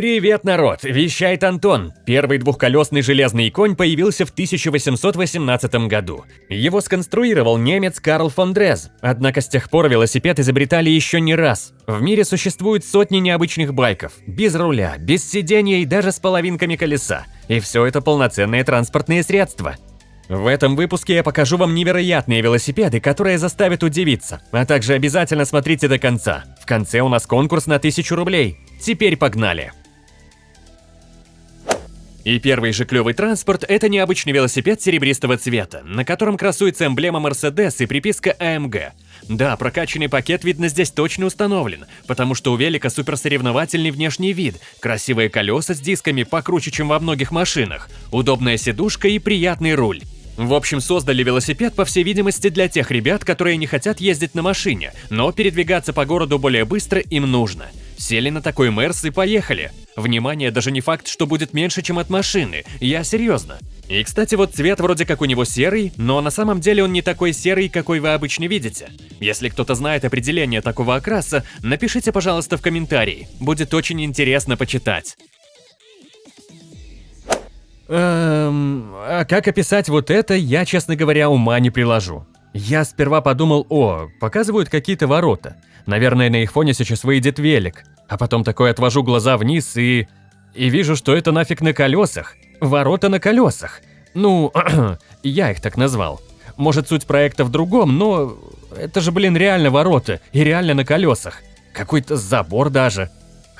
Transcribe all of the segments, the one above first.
Привет, народ! Вещает Антон. Первый двухколесный железный конь появился в 1818 году. Его сконструировал немец Карл фон Дрез. Однако с тех пор велосипед изобретали еще не раз. В мире существует сотни необычных байков. Без руля, без сидения и даже с половинками колеса. И все это полноценные транспортные средства. В этом выпуске я покажу вам невероятные велосипеды, которые заставят удивиться. А также обязательно смотрите до конца. В конце у нас конкурс на 1000 рублей. Теперь погнали! И первый же клевый транспорт – это необычный велосипед серебристого цвета, на котором красуется эмблема Mercedes и приписка AMG. Да, прокачанный пакет, видно, здесь точно установлен, потому что у велика суперсоревновательный внешний вид, красивые колеса с дисками покруче, чем во многих машинах, удобная сидушка и приятный руль. В общем, создали велосипед, по всей видимости, для тех ребят, которые не хотят ездить на машине, но передвигаться по городу более быстро им нужно. Сели на такой Мерс и поехали. Внимание, даже не факт, что будет меньше, чем от машины, я серьезно. И, кстати, вот цвет вроде как у него серый, но на самом деле он не такой серый, какой вы обычно видите. Если кто-то знает определение такого окраса, напишите, пожалуйста, в комментарии. Будет очень интересно почитать. Эм, а как описать вот это, я, честно говоря, ума не приложу. Я сперва подумал, о, показывают какие-то ворота. Наверное, на их фоне сейчас выйдет велик. А потом такой отвожу глаза вниз и... И вижу, что это нафиг на колесах. Ворота на колесах. Ну, я их так назвал. Может, суть проекта в другом, но... Это же, блин, реально ворота. И реально на колесах. Какой-то забор даже.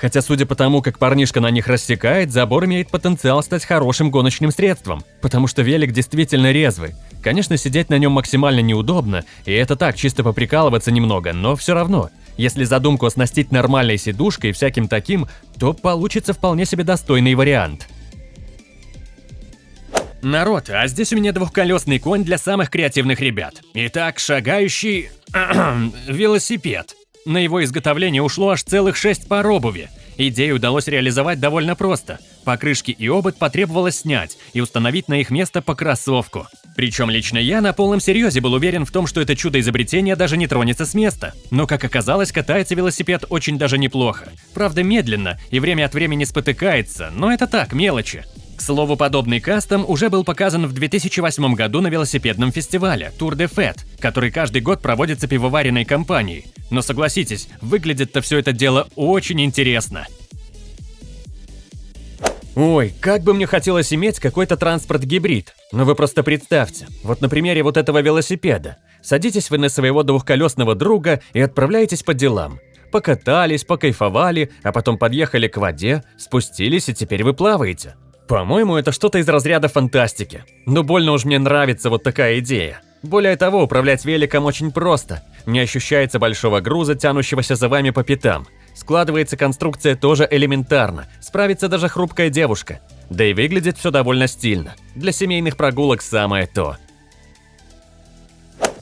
Хотя, судя по тому, как парнишка на них рассекает, забор имеет потенциал стать хорошим гоночным средством, потому что велик действительно резвый. Конечно, сидеть на нем максимально неудобно, и это так, чисто поприкалываться немного, но все равно. Если задумку оснастить нормальной сидушкой и всяким таким, то получится вполне себе достойный вариант. Народ, а здесь у меня двухколесный конь для самых креативных ребят. Итак, шагающий... велосипед. На его изготовление ушло аж целых шесть пар обуви. Идею удалось реализовать довольно просто. Покрышки и обод потребовалось снять и установить на их место по кроссовку. Причем лично я на полном серьезе был уверен в том, что это чудо изобретения даже не тронется с места. Но, как оказалось, катается велосипед очень даже неплохо. Правда, медленно и время от времени спотыкается, но это так, мелочи. К слову, подобный кастом уже был показан в 2008 году на велосипедном фестивале Tour de Fête, который каждый год проводится пивоваренной компанией. Но согласитесь, выглядит-то все это дело очень интересно. Ой, как бы мне хотелось иметь какой-то транспорт-гибрид. Но вы просто представьте, вот на примере вот этого велосипеда. Садитесь вы на своего двухколесного друга и отправляетесь по делам. Покатались, покайфовали, а потом подъехали к воде, спустились и теперь вы плаваете. По-моему, это что-то из разряда фантастики. Но больно уж мне нравится вот такая идея. Более того, управлять великом очень просто. Не ощущается большого груза, тянущегося за вами по пятам. Складывается конструкция тоже элементарно, справится даже хрупкая девушка. Да и выглядит все довольно стильно. Для семейных прогулок самое то.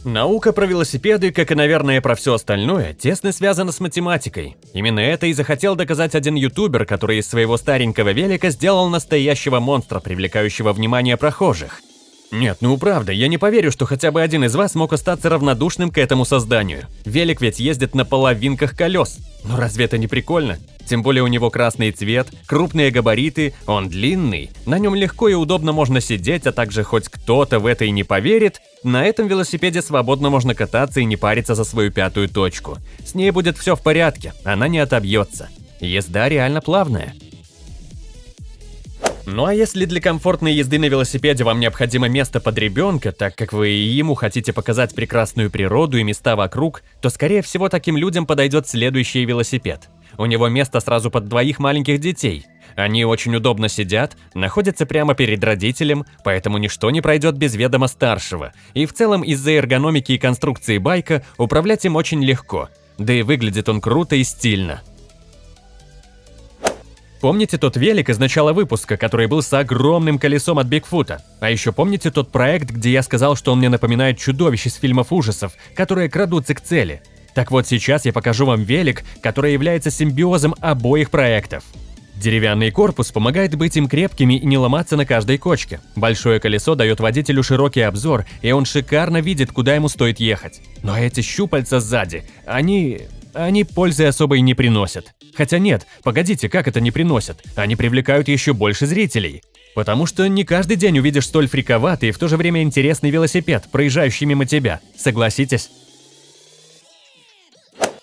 Наука про велосипеды, как и, наверное, про все остальное, тесно связана с математикой. Именно это и захотел доказать один ютубер, который из своего старенького велика сделал настоящего монстра, привлекающего внимание прохожих. Нет, ну правда, я не поверю, что хотя бы один из вас мог остаться равнодушным к этому созданию. Велик ведь ездит на половинках колес. Ну разве это не прикольно? Тем более у него красный цвет, крупные габариты, он длинный, на нем легко и удобно можно сидеть, а также хоть кто-то в это и не поверит, на этом велосипеде свободно можно кататься и не париться за свою пятую точку. С ней будет все в порядке, она не отобьется. Езда реально плавная. Ну а если для комфортной езды на велосипеде вам необходимо место под ребенка, так как вы и ему хотите показать прекрасную природу и места вокруг, то скорее всего таким людям подойдет следующий велосипед. У него место сразу под двоих маленьких детей. Они очень удобно сидят, находятся прямо перед родителем, поэтому ничто не пройдет без ведома старшего. И в целом из-за эргономики и конструкции байка управлять им очень легко. Да и выглядит он круто и стильно. Помните тот велик из начала выпуска, который был с огромным колесом от Бигфута? А еще помните тот проект, где я сказал, что он мне напоминает чудовище из фильмов ужасов, которые крадутся к цели? Так вот сейчас я покажу вам велик, который является симбиозом обоих проектов. Деревянный корпус помогает быть им крепкими и не ломаться на каждой кочке. Большое колесо дает водителю широкий обзор, и он шикарно видит, куда ему стоит ехать. Но эти щупальца сзади, они... они пользы особой не приносят. Хотя нет, погодите, как это не приносят? Они привлекают еще больше зрителей. Потому что не каждый день увидишь столь фриковатый и в то же время интересный велосипед, проезжающий мимо тебя. Согласитесь?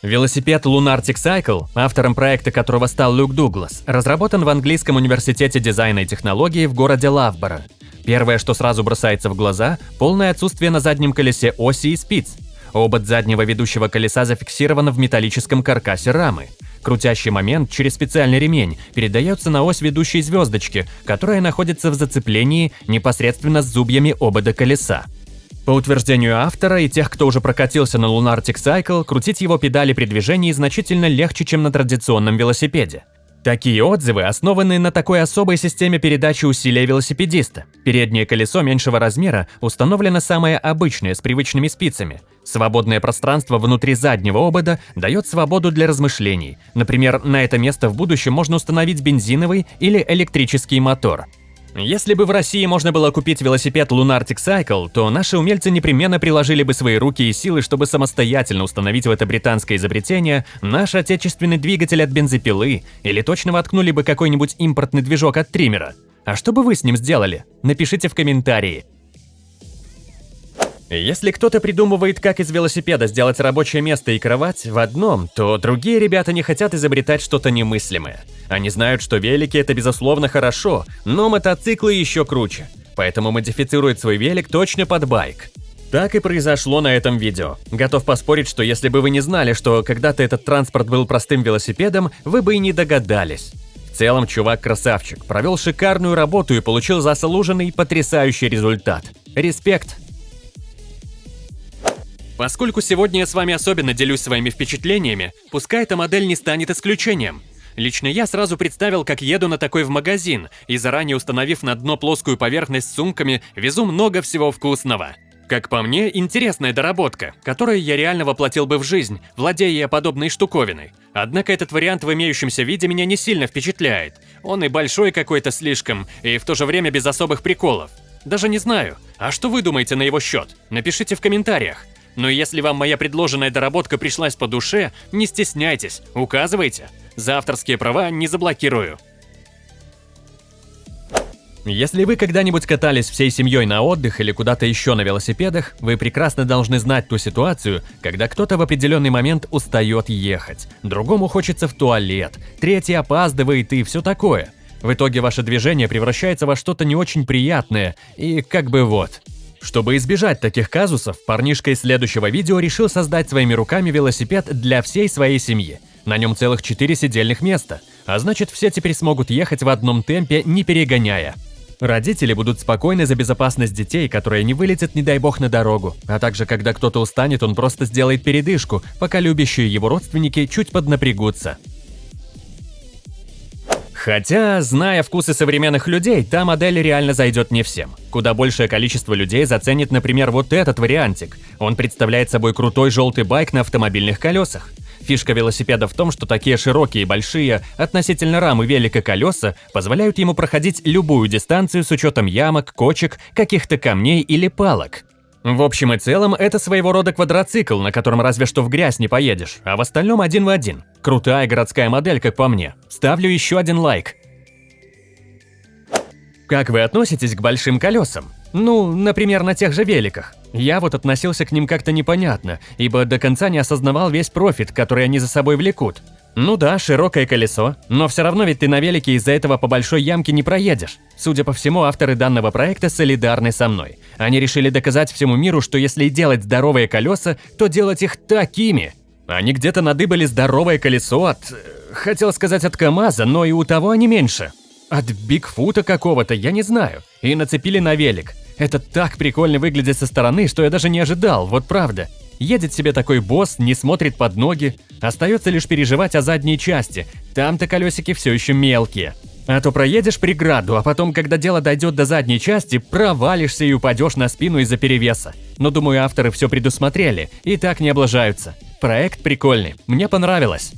Велосипед Lunartic Cycle, автором проекта которого стал Люк Дуглас, разработан в английском университете дизайна и технологии в городе Лавборо. Первое, что сразу бросается в глаза – полное отсутствие на заднем колесе оси и спиц. Обод заднего ведущего колеса зафиксирован в металлическом каркасе рамы. Крутящий момент через специальный ремень передается на ось ведущей звездочки, которая находится в зацеплении непосредственно с зубьями обода колеса. По утверждению автора и тех, кто уже прокатился на Lunartic Cycle, крутить его педали при движении значительно легче, чем на традиционном велосипеде. Такие отзывы основаны на такой особой системе передачи усилия велосипедиста. Переднее колесо меньшего размера установлено самое обычное с привычными спицами. Свободное пространство внутри заднего обода дает свободу для размышлений. Например, на это место в будущем можно установить бензиновый или электрический мотор. Если бы в России можно было купить велосипед Lunartic Cycle, то наши умельцы непременно приложили бы свои руки и силы, чтобы самостоятельно установить в это британское изобретение наш отечественный двигатель от бензопилы, или точно воткнули бы какой-нибудь импортный движок от триммера. А что бы вы с ним сделали? Напишите в комментарии. Если кто-то придумывает, как из велосипеда сделать рабочее место и кровать в одном, то другие ребята не хотят изобретать что-то немыслимое. Они знают, что велики – это безусловно хорошо, но мотоциклы еще круче. Поэтому модифицируют свой велик точно под байк. Так и произошло на этом видео. Готов поспорить, что если бы вы не знали, что когда-то этот транспорт был простым велосипедом, вы бы и не догадались. В целом, чувак красавчик, провел шикарную работу и получил заслуженный потрясающий результат. Респект! Поскольку сегодня я с вами особенно делюсь своими впечатлениями, пускай эта модель не станет исключением. Лично я сразу представил, как еду на такой в магазин, и заранее установив на дно плоскую поверхность с сумками, везу много всего вкусного. Как по мне, интересная доработка, которую я реально воплотил бы в жизнь, владея подобной штуковиной. Однако этот вариант в имеющемся виде меня не сильно впечатляет. Он и большой какой-то слишком, и в то же время без особых приколов. Даже не знаю. А что вы думаете на его счет? Напишите в комментариях. Но если вам моя предложенная доработка пришлась по душе, не стесняйтесь, указывайте. За авторские права не заблокирую. Если вы когда-нибудь катались всей семьей на отдых или куда-то еще на велосипедах, вы прекрасно должны знать ту ситуацию, когда кто-то в определенный момент устает ехать, другому хочется в туалет, третий опаздывает и все такое. В итоге ваше движение превращается во что-то не очень приятное и как бы вот. Чтобы избежать таких казусов, парнишка из следующего видео решил создать своими руками велосипед для всей своей семьи. На нем целых 4 сидельных места, а значит все теперь смогут ехать в одном темпе, не перегоняя. Родители будут спокойны за безопасность детей, которые не вылетят, не дай бог, на дорогу. А также, когда кто-то устанет, он просто сделает передышку, пока любящие его родственники чуть поднапрягутся. Хотя, зная вкусы современных людей, та модель реально зайдет не всем. Куда большее количество людей заценит, например, вот этот вариантик. Он представляет собой крутой желтый байк на автомобильных колесах. Фишка велосипеда в том, что такие широкие и большие, относительно рамы велика колеса, позволяют ему проходить любую дистанцию с учетом ямок, кочек, каких-то камней или палок. В общем и целом, это своего рода квадроцикл, на котором разве что в грязь не поедешь, а в остальном один в один. Крутая городская модель, как по мне. Ставлю еще один лайк. Как вы относитесь к большим колесам? Ну, например, на тех же великах. Я вот относился к ним как-то непонятно, ибо до конца не осознавал весь профит, который они за собой влекут. Ну да, широкое колесо, но все равно ведь ты на велике из-за этого по большой ямке не проедешь. Судя по всему, авторы данного проекта солидарны со мной. Они решили доказать всему миру, что если делать здоровые колеса, то делать их такими. Они где-то надыбали здоровое колесо от... Хотел сказать от КамАЗа, но и у того они меньше. От Бигфута какого-то, я не знаю. И нацепили на велик. Это так прикольно выглядит со стороны, что я даже не ожидал, вот правда. Едет себе такой босс, не смотрит под ноги. Остается лишь переживать о задней части. Там-то колесики все еще мелкие. А то проедешь преграду, а потом, когда дело дойдет до задней части, провалишься и упадешь на спину из-за перевеса. Но думаю, авторы все предусмотрели и так не облажаются. Проект прикольный, мне понравилось.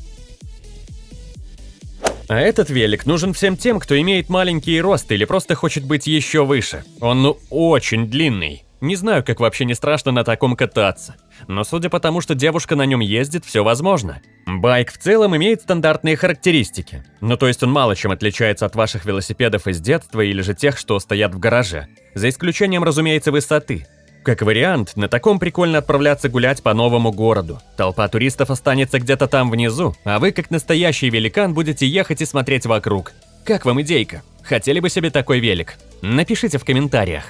А этот велик нужен всем тем, кто имеет маленький рост или просто хочет быть еще выше. Он ну очень длинный. Не знаю, как вообще не страшно на таком кататься. Но судя по тому, что девушка на нем ездит, все возможно. Байк в целом имеет стандартные характеристики. Ну то есть он мало чем отличается от ваших велосипедов из детства или же тех, что стоят в гараже. За исключением, разумеется, высоты. Как вариант, на таком прикольно отправляться гулять по новому городу. Толпа туристов останется где-то там внизу, а вы, как настоящий великан, будете ехать и смотреть вокруг. Как вам идейка? Хотели бы себе такой велик? Напишите в комментариях.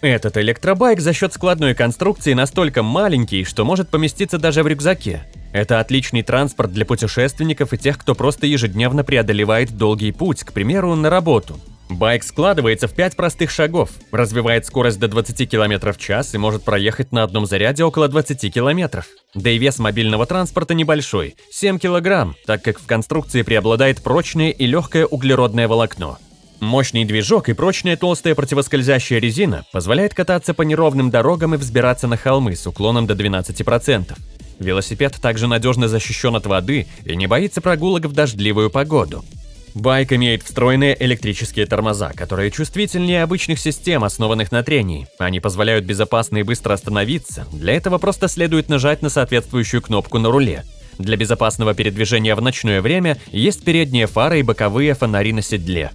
Этот электробайк за счет складной конструкции настолько маленький, что может поместиться даже в рюкзаке. Это отличный транспорт для путешественников и тех, кто просто ежедневно преодолевает долгий путь, к примеру, на работу. Байк складывается в 5 простых шагов, развивает скорость до 20 км в час и может проехать на одном заряде около 20 км. Да и вес мобильного транспорта небольшой – 7 кг, так как в конструкции преобладает прочное и легкое углеродное волокно. Мощный движок и прочная толстая противоскользящая резина позволяет кататься по неровным дорогам и взбираться на холмы с уклоном до 12%. Велосипед также надежно защищен от воды и не боится прогулок в дождливую погоду. Байк имеет встроенные электрические тормоза, которые чувствительнее обычных систем, основанных на трении. Они позволяют безопасно и быстро остановиться, для этого просто следует нажать на соответствующую кнопку на руле. Для безопасного передвижения в ночное время есть передние фары и боковые фонари на седле.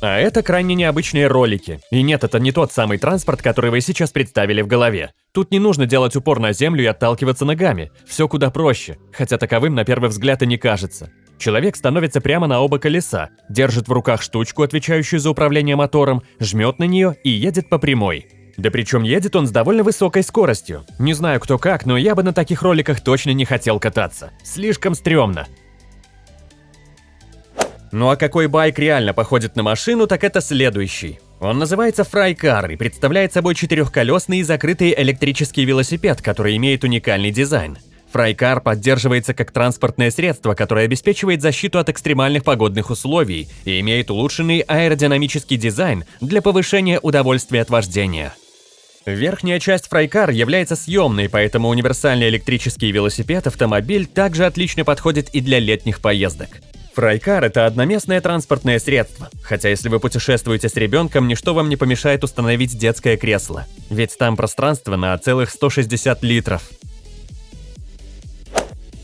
А это крайне необычные ролики. И нет, это не тот самый транспорт, который вы сейчас представили в голове. Тут не нужно делать упор на землю и отталкиваться ногами. Все куда проще, хотя таковым на первый взгляд и не кажется. Человек становится прямо на оба колеса, держит в руках штучку, отвечающую за управление мотором, жмет на нее и едет по прямой. Да причем едет он с довольно высокой скоростью. Не знаю кто как, но я бы на таких роликах точно не хотел кататься. Слишком стрёмно. Ну а какой байк реально походит на машину, так это следующий. Он называется Фрайкар и представляет собой четырехколесный и закрытый электрический велосипед, который имеет уникальный дизайн. Фрайкар поддерживается как транспортное средство, которое обеспечивает защиту от экстремальных погодных условий и имеет улучшенный аэродинамический дизайн для повышения удовольствия от вождения. Верхняя часть Фрайкар является съемной, поэтому универсальный электрический велосипед-автомобиль также отлично подходит и для летних поездок. Фрайкар – это одноместное транспортное средство, хотя если вы путешествуете с ребенком, ничто вам не помешает установить детское кресло, ведь там пространство на целых 160 литров.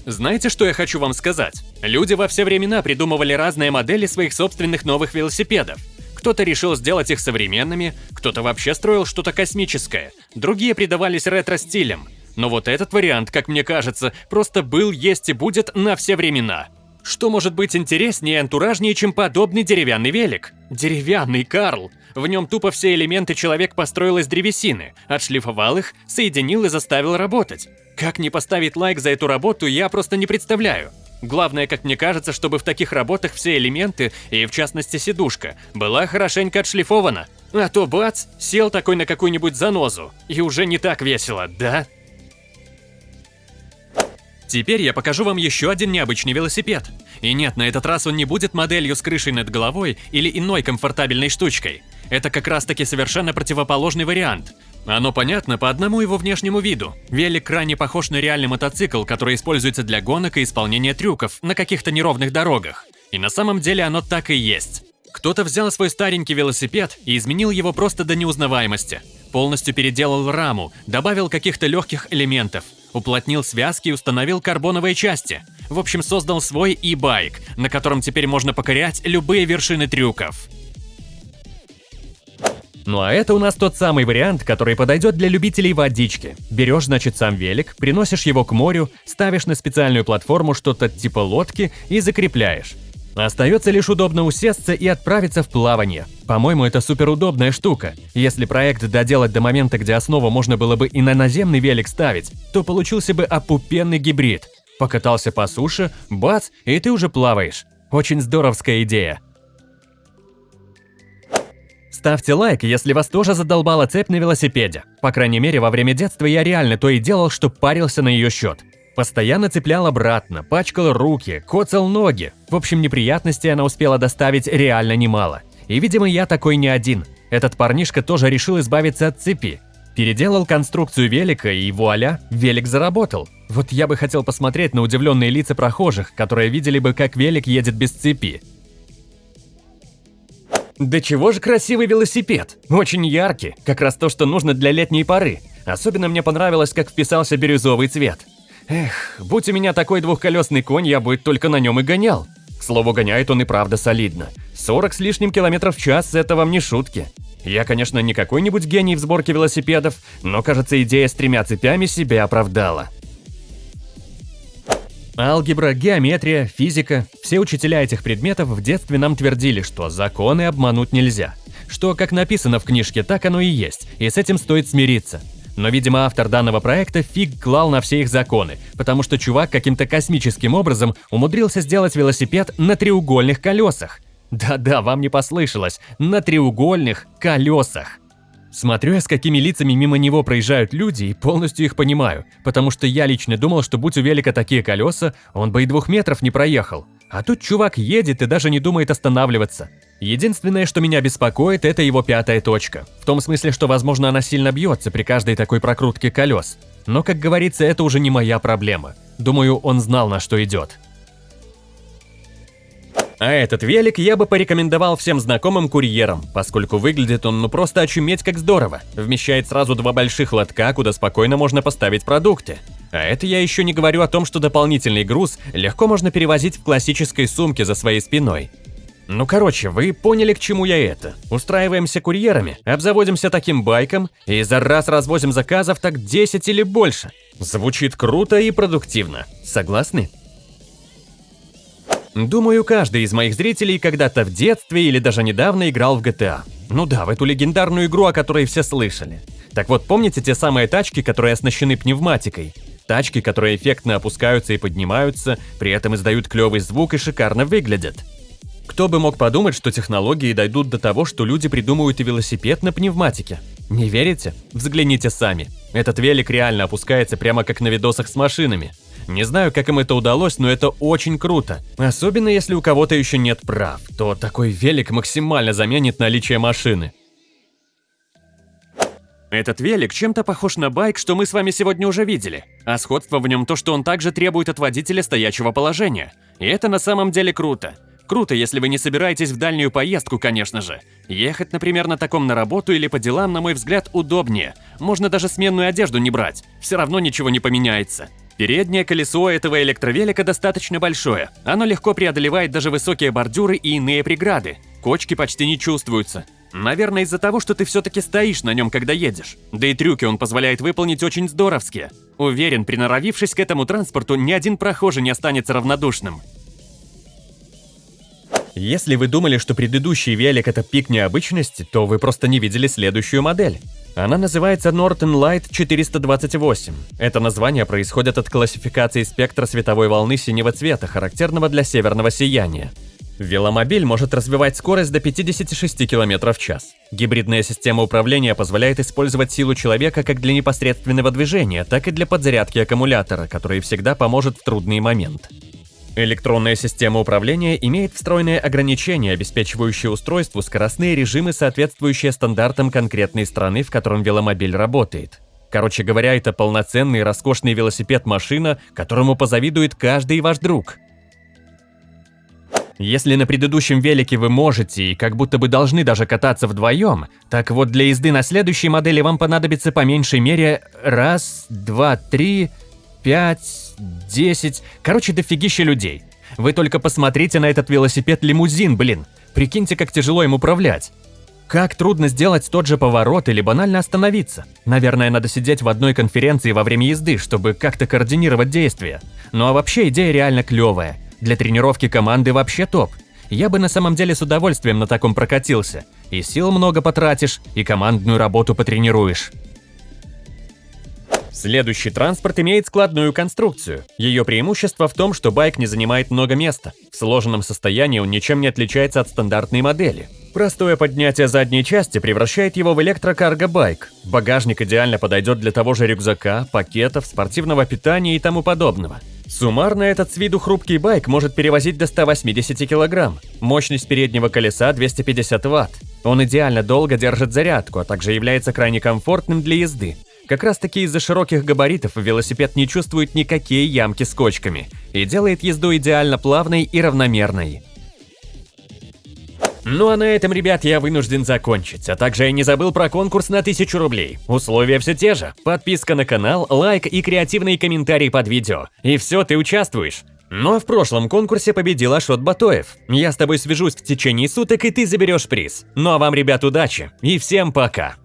Знаете, что я хочу вам сказать? Люди во все времена придумывали разные модели своих собственных новых велосипедов. Кто-то решил сделать их современными, кто-то вообще строил что-то космическое, другие придавались ретро-стилям. Но вот этот вариант, как мне кажется, просто был, есть и будет на все времена – что может быть интереснее и антуражнее, чем подобный деревянный велик? Деревянный Карл. В нем тупо все элементы человек построил из древесины, отшлифовал их, соединил и заставил работать. Как не поставить лайк за эту работу, я просто не представляю. Главное, как мне кажется, чтобы в таких работах все элементы, и в частности сидушка, была хорошенько отшлифована. А то бац, сел такой на какую-нибудь занозу, и уже не так весело, да? Теперь я покажу вам еще один необычный велосипед. И нет, на этот раз он не будет моделью с крышей над головой или иной комфортабельной штучкой. Это как раз таки совершенно противоположный вариант. Оно понятно по одному его внешнему виду. Велик крайне похож на реальный мотоцикл, который используется для гонок и исполнения трюков на каких-то неровных дорогах. И на самом деле оно так и есть. Кто-то взял свой старенький велосипед и изменил его просто до неузнаваемости. Полностью переделал раму, добавил каких-то легких элементов, уплотнил связки и установил карбоновые части. В общем, создал свой e-байк, на котором теперь можно покорять любые вершины трюков. Ну а это у нас тот самый вариант, который подойдет для любителей водички. Берешь, значит, сам велик, приносишь его к морю, ставишь на специальную платформу что-то типа лодки и закрепляешь. Остается лишь удобно усесться и отправиться в плавание. По-моему, это суперудобная штука. Если проект доделать до момента, где основу можно было бы и на наземный велик ставить, то получился бы опупенный гибрид. Покатался по суше, бац, и ты уже плаваешь. Очень здоровская идея. Ставьте лайк, если вас тоже задолбала цепь на велосипеде. По крайней мере, во время детства я реально то и делал, что парился на ее счет. Постоянно цеплял обратно, пачкал руки, коцал ноги. В общем, неприятностей она успела доставить реально немало. И, видимо, я такой не один. Этот парнишка тоже решил избавиться от цепи. Переделал конструкцию велика, и вуаля, велик заработал. Вот я бы хотел посмотреть на удивленные лица прохожих, которые видели бы, как велик едет без цепи. Да чего же красивый велосипед? Очень яркий, как раз то, что нужно для летней поры. Особенно мне понравилось, как вписался бирюзовый цвет. Эх, будь у меня такой двухколесный конь, я бы только на нем и гонял. К слову, гоняет он и правда солидно. 40 с лишним километров в час – это вам не шутки. Я, конечно, не какой-нибудь гений в сборке велосипедов, но, кажется, идея с тремя цепями себя оправдала. Алгебра, геометрия, физика – все учителя этих предметов в детстве нам твердили, что законы обмануть нельзя. Что, как написано в книжке, так оно и есть, и с этим стоит смириться. Но, видимо, автор данного проекта фиг клал на все их законы, потому что чувак каким-то космическим образом умудрился сделать велосипед на треугольных колесах. Да-да, вам не послышалось, на треугольных колесах. Смотрю я, с какими лицами мимо него проезжают люди, и полностью их понимаю, потому что я лично думал, что будь у велика такие колеса, он бы и двух метров не проехал. А тут чувак едет и даже не думает останавливаться. Единственное, что меня беспокоит, это его пятая точка. В том смысле, что, возможно, она сильно бьется при каждой такой прокрутке колес. Но, как говорится, это уже не моя проблема. Думаю, он знал, на что идет. А этот велик я бы порекомендовал всем знакомым курьерам, поскольку выглядит он ну просто очуметь как здорово. Вмещает сразу два больших лотка, куда спокойно можно поставить продукты. А это я еще не говорю о том, что дополнительный груз легко можно перевозить в классической сумке за своей спиной. Ну короче, вы поняли, к чему я это. Устраиваемся курьерами, обзаводимся таким байком и за раз развозим заказов так 10 или больше. Звучит круто и продуктивно. Согласны? Думаю, каждый из моих зрителей когда-то в детстве или даже недавно играл в GTA. Ну да, в эту легендарную игру, о которой все слышали. Так вот, помните те самые тачки, которые оснащены пневматикой? Тачки, которые эффектно опускаются и поднимаются, при этом издают клевый звук и шикарно выглядят. Кто бы мог подумать, что технологии дойдут до того, что люди придумают и велосипед на пневматике? Не верите? Взгляните сами. Этот велик реально опускается прямо как на видосах с машинами. Не знаю, как им это удалось, но это очень круто. Особенно если у кого-то еще нет прав, то такой велик максимально заменит наличие машины. Этот велик чем-то похож на байк, что мы с вами сегодня уже видели. А сходство в нем то, что он также требует от водителя стоячего положения. И это на самом деле круто. Круто, если вы не собираетесь в дальнюю поездку, конечно же. Ехать, например, на таком на работу или по делам, на мой взгляд, удобнее. Можно даже сменную одежду не брать. Все равно ничего не поменяется. Переднее колесо этого электровелика достаточно большое. Оно легко преодолевает даже высокие бордюры и иные преграды. Кочки почти не чувствуются. Наверное, из-за того, что ты все-таки стоишь на нем, когда едешь. Да и трюки он позволяет выполнить очень здоровские. Уверен, приноровившись к этому транспорту, ни один прохожий не останется равнодушным. Если вы думали, что предыдущий велик это пик необычности, то вы просто не видели следующую модель. Она называется Norton Light 428. Это название происходит от классификации спектра световой волны синего цвета, характерного для северного сияния. Веломобиль может развивать скорость до 56 км в час. Гибридная система управления позволяет использовать силу человека как для непосредственного движения, так и для подзарядки аккумулятора, который всегда поможет в трудный момент. Электронная система управления имеет встроенные ограничения, обеспечивающие устройству скоростные режимы, соответствующие стандартам конкретной страны, в котором веломобиль работает. Короче говоря, это полноценный роскошный велосипед-машина, которому позавидует каждый ваш друг. Если на предыдущем велике вы можете и как будто бы должны даже кататься вдвоем, так вот для езды на следующей модели вам понадобится по меньшей мере раз, два, три, пять, десять, короче, дофигища людей. Вы только посмотрите на этот велосипед-лимузин, блин. Прикиньте, как тяжело им управлять. Как трудно сделать тот же поворот или банально остановиться. Наверное, надо сидеть в одной конференции во время езды, чтобы как-то координировать действия. Ну а вообще идея реально клевая. Для тренировки команды вообще топ. Я бы на самом деле с удовольствием на таком прокатился. И сил много потратишь, и командную работу потренируешь. Следующий транспорт имеет складную конструкцию. Ее преимущество в том, что байк не занимает много места. В сложенном состоянии он ничем не отличается от стандартной модели. Простое поднятие задней части превращает его в электрокарго-байк. Багажник идеально подойдет для того же рюкзака, пакетов, спортивного питания и тому подобного. Суммарно этот с виду хрупкий байк может перевозить до 180 кг. Мощность переднего колеса 250 Вт. Он идеально долго держит зарядку, а также является крайне комфортным для езды. Как раз таки из-за широких габаритов велосипед не чувствует никакие ямки с кочками и делает езду идеально плавной и равномерной. Ну а на этом, ребят, я вынужден закончить. А также я не забыл про конкурс на 1000 рублей. Условия все те же. Подписка на канал, лайк и креативные комментарии под видео. И все, ты участвуешь. Но в прошлом конкурсе победил Ашот Батоев. Я с тобой свяжусь в течение суток, и ты заберешь приз. Ну а вам, ребят, удачи. И всем пока.